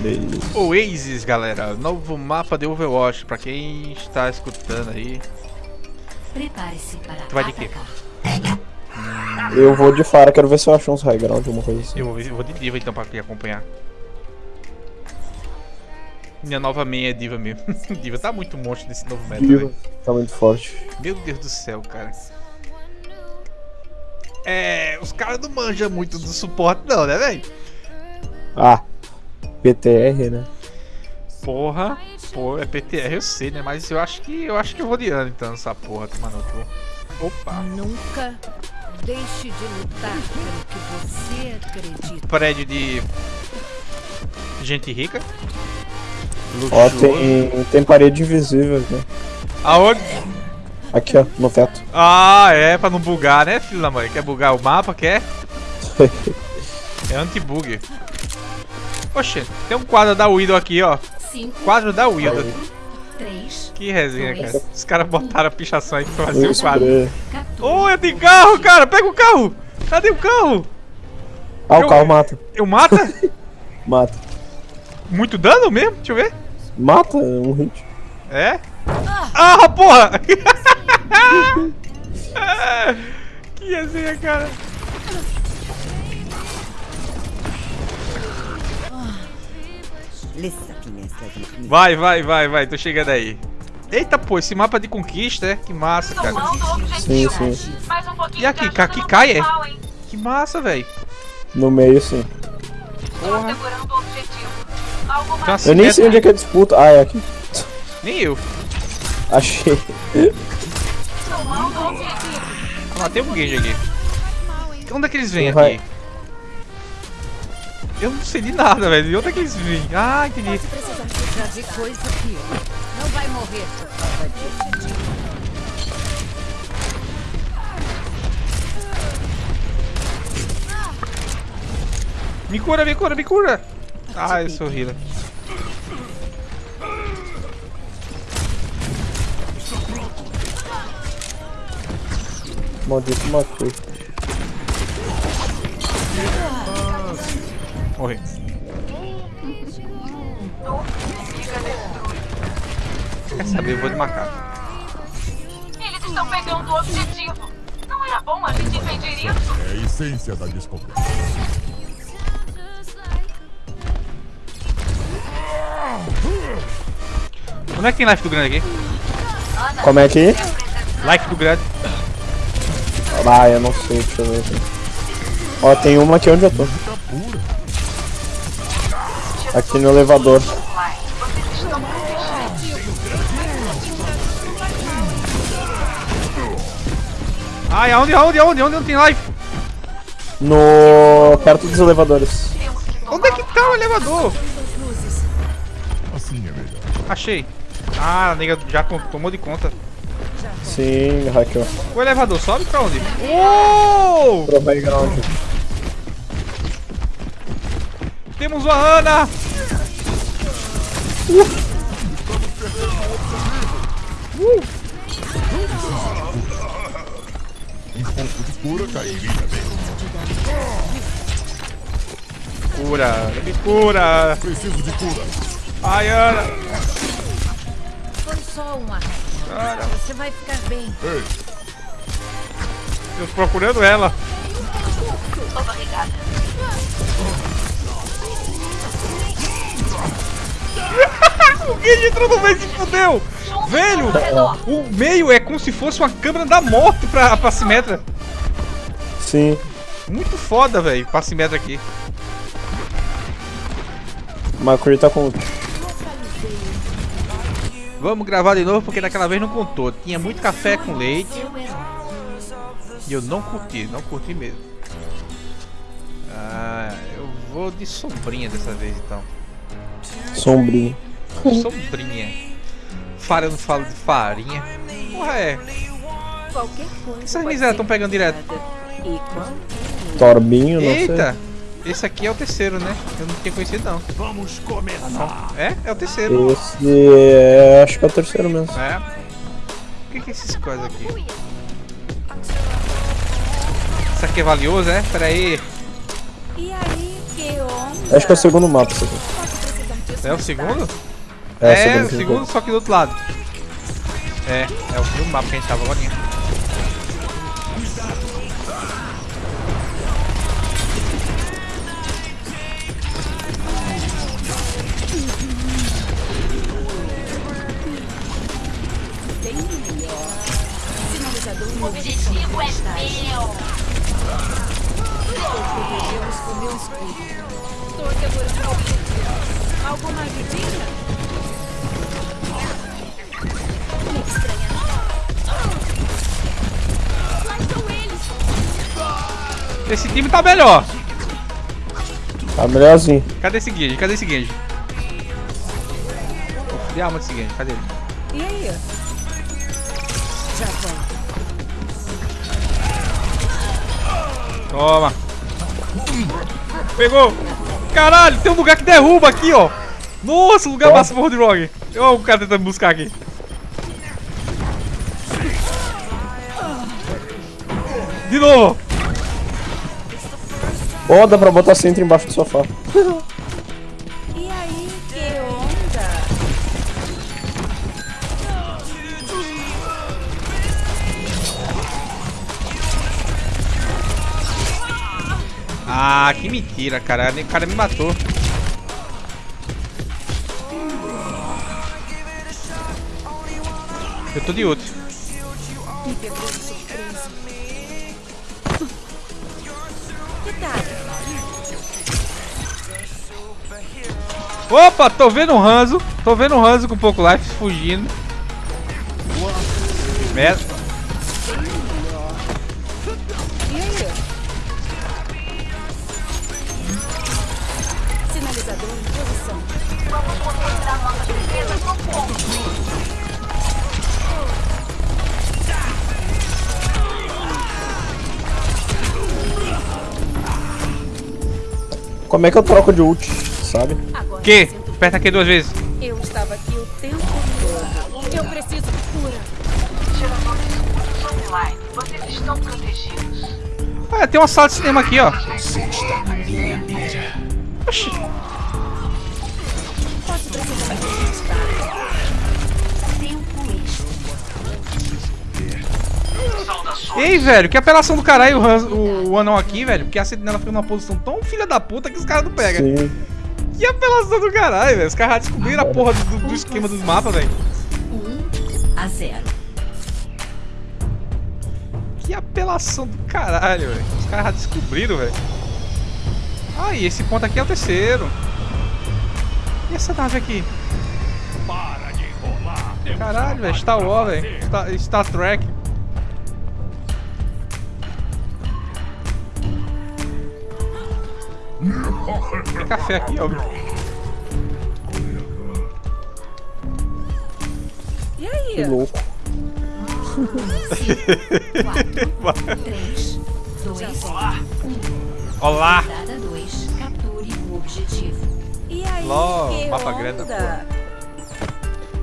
Beleza. Oasis, galera. Novo mapa de Overwatch. Pra quem está escutando aí. Prepare-se para Tu vai de quê? atacar. Eu vou de Fara, quero ver se eu acho uns high ground, alguma coisa assim. Eu vou, ver- eu vou de diva então pra te acompanhar. Minha nova main é diva mesmo. diva tá muito monstro nesse novo meta, velho. Tá muito forte. Meu Deus do céu, cara. É. Os caras não manjam muito do suporte, não, né, velho? Ah, PTR, né? Porra. Pô, é PTR, eu sei, né? Mas eu acho que eu acho que eu vou de ano então, essa porra, tomar no cu. Opa. Nunca deixe de lutar pelo que você acredita. Prédio de. Gente rica. Ó, tem, tem parede invisível aqui. Aonde? Aqui, ó, no teto. Ah, é, pra não bugar, né, filho da mãe? Quer bugar o mapa, quer? É anti-bug. Oxe, tem um quadro da Widow aqui, ó. Cinco, Quadro da Widow. três, Que resenha, cara. Os caras botaram a pichação aí pra fazer o quadro. spray. 14. Ô, tem carro, cara! Pega o carro! Cadê o carro? Ah, Eu- o carro mata. Eu mata? Mata. Muito dano mesmo? Deixa eu ver. Mata, um hit. É? Ah, porra! que resenha, cara. Vai, vai, vai, vai. Tô chegando aí. Eita, pô, esse mapa de conquista, é? Que massa, cara. Sim, sim. Um E aqui, aqui cai, é? Que massa, velho. No meio, sim. Porra. Eu nem sei onde é que é a disputa. Ah, é aqui. Nem eu. Achei. Tomando o objetivo. Ah, tem um gauge aqui. Onde é que eles vêm aqui? Eu não sei de nada, velho. De onde é que eles vêm? Ah, entendi. Vi coisa pior. Não vai morrer por causa disso. Me cura, me cura, me cura. Ah, eu sou healer. Maldito matei. Morri. Quer saber? Eu vou de macaco. Eles estão pegando o objetivo. Não era bom a gente impedir isso? É a essência da descoberta. Onde é que tem life do grande aqui? Como é que? Life do grande. Ah, eu não sei, deixa eu ver aqui. Ó, tem uma aqui onde eu tô. Aqui no elevador. Ai, aonde, aonde, aonde? Onde não tem life? No. perto dos elevadores. Onde é que tá o elevador? Achei. Ah, a nega já tomou de conta. Sim, hackeou. O elevador sobe pra onde? Uou! Pro. Temos uma Ana! Um pouco de cura cairia bem. Cura, me cura! Preciso de cura. Ai, Ana! Foi só um arranhão. Você vai ficar bem. Ei, Eu tô procurando ela. Obrigada. O Gage entrou no meio e se fudeu! Velho! O meio é como se fosse uma câmera da morte pra, pra Simetra. Sim. Muito foda, velho, pra Simetra aqui. Macri tá com. Vamos gravar de novo porque daquela vez não contou. Tinha muito café com leite e eu não curti, não curti mesmo. Ah, eu vou de sombrinha dessa vez então. Sombrinho. Sombrinha. Fara, eu não falo de farinha. Porra, é. Qualquer coisa. Essas pode misérias ser tão pegando direto. E quando Torbinho, não sei. Eita! Esse aqui é o terceiro, né? Eu não tinha conhecido não. vamos começar. É? É o terceiro. Esse é. Acho que é o terceiro mesmo. É. O que que é esses coisas aqui? Isso aqui é valioso, é? Pera aí. E aí, que onda? Acho que é o segundo mapa isso aqui. É o segundo? É, É, segundo o segundo, só que do outro lado. É, é o segundo mapa que a gente tava agora. O objetivo é meu. Devemos comer os escudo. Estou segurando o objetivo. Alguma ajudinha? Esse time tá melhor. Tá melhorzinho. Cadê esse Genji? Cadê esse Genji? Cadê a alma desse Genji? Cadê ele? E aí? Já. Toma. Pegou. Caralho, tem um lugar que derruba aqui, ó. Nossa, lugar Ó. massa pro Roadrog. Olha o cara tentando buscar aqui. De novo. Ó, dá pra botar centro embaixo do sofá. E aí, que onda? Ah, que mentira, cara. O cara me matou. Eu tô de outro. Me pegou de surpresa. Opa, tô vendo um Ranzo. Tô vendo um Ranzo com pouco life fugindo. Merda. Sinalizador em posição. Vamos concentrar nossas defesas no ponto. Como é que eu troco de ult, sabe? Agora Que? Aperta aqui duas vezes. Eu estava aqui o tempo todo. Eu preciso de cura. Gerador de escudos online. Vocês estão protegidos. Ah, tem uma sala de cinema aqui, ó. Oxi. Posso precisar Ei, velho, que apelação do caralho o, Hans, o, o anão aqui, velho. Porque a sentinela fica numa posição tão filha da puta que os caras não pegam. Sim. Que apelação do caralho, velho. Os caras já descobriram a porra do, do esquema dos mapas, velho. 1 a 0. Que apelação do caralho, velho. Os caras já descobriram, velho. Ah, e esse ponto aqui é o terceiro. E essa nave aqui? Para de enrolar. Caralho, velho. Star Wars, velho. Star, Star Trek. Tem café aqui, ó. E Que aí? louco. 4, 3, 2, 1. Olá! Rodada 2. Capture o objetivo. E aí? Ló, que mapa grande da onda?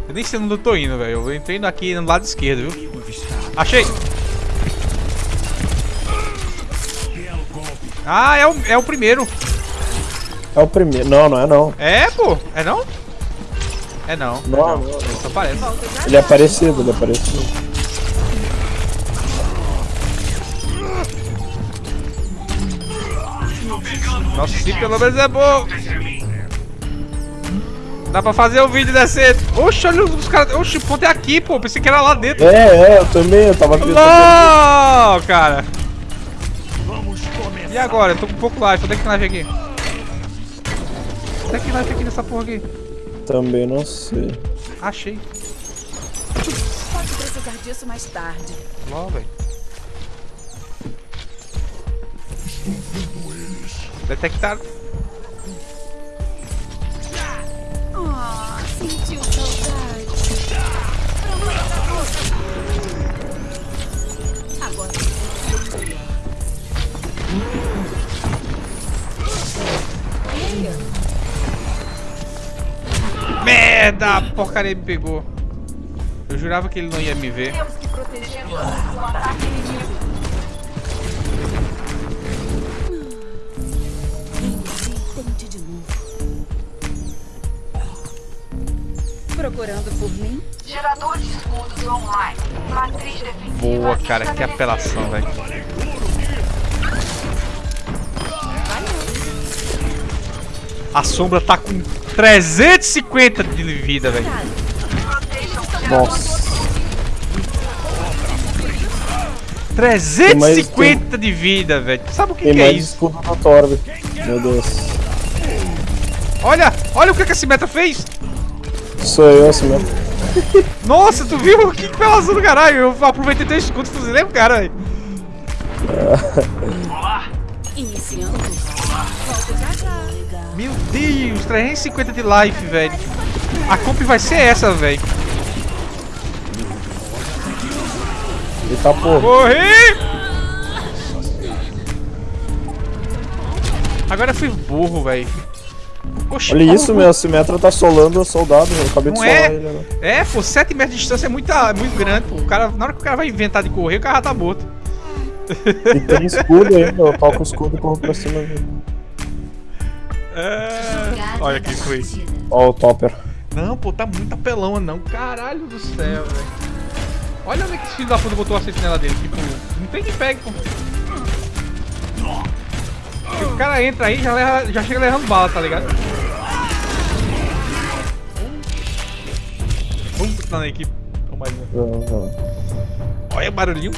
Eu nem sei onde eu tô indo, velho. Eu entrei aqui no lado esquerdo, viu? Achei! Ah, é o, é o primeiro. É o primeiro. Não, não é não. É, pô. É não? É não. Não, não, não. Só parece. Ele é parecido, ele é parecido. Nossa, se pelo menos é bom. Dá pra fazer o vídeo descer. Oxe, olha os caras. Oxe, o ponto é aqui, pô. Pensei que era lá dentro. É, é, eu também, eu tava pensando. Não, cara. E agora? Eu tô com pouco life. Onde é que tem life aqui? Onde é que life aqui nessa porra aqui? Também não sei. Achei. Pode precisar disso mais tarde. Ló, velho. Detectaram. Merda! A porcaria me pegou. Eu jurava que ele não ia me ver. Procurando por mim? Gerador de escudos online. Matriz defensiva. Boa, cara, que apelação, velho. A sombra tá com 350 de vida, velho. Nossa. 350 de vida, velho. Sabe o que, Tem que é isso? escudo do Torbe. Meu Deus. Olha, olha o que, que esse meta fez. Sou eu assim mesmo. Nossa, tu viu? Que apelação do caralho. Eu aproveitei teu escudo fuzilei o cara, velho. Iniciando. Já. Meu Deus, 350 de life, velho. A comp vai ser essa, velho. Eita porra. Morri! Agora eu fui burro, velho. Olha como- isso, meu. A Simetra tá solando o soldado. Eu acabei de Não solar é? ele. Né? É, pô, 7 metros de distância é, muita, é muito grande, pô. O cara, na hora que o cara vai inventar de correr, o cara já tá morto. E tem escudo ainda. Eu toco o escudo e corro pra cima dele. É... Olha quem foi. Ó, o Topper. Não, pô, tá muito apelão, não. Caralho do céu, velho. Olha onde é que esse filho da puta botou a sentinela dele. Tipo, não tem que pegue, pô. O cara entra aí e já, leva- já chega levando bala, tá ligado? Vamos continuar na equipe. Vamos mais um. Olha o barulhinho.